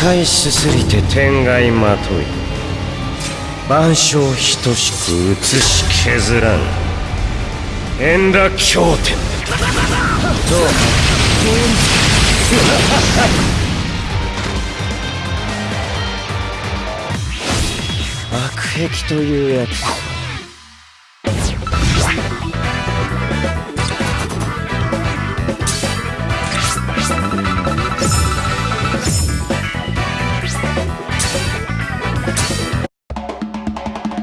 使いすすりて天外まとい。万象等しく移し削らん。円楽経典。どう？悪癖というやつ。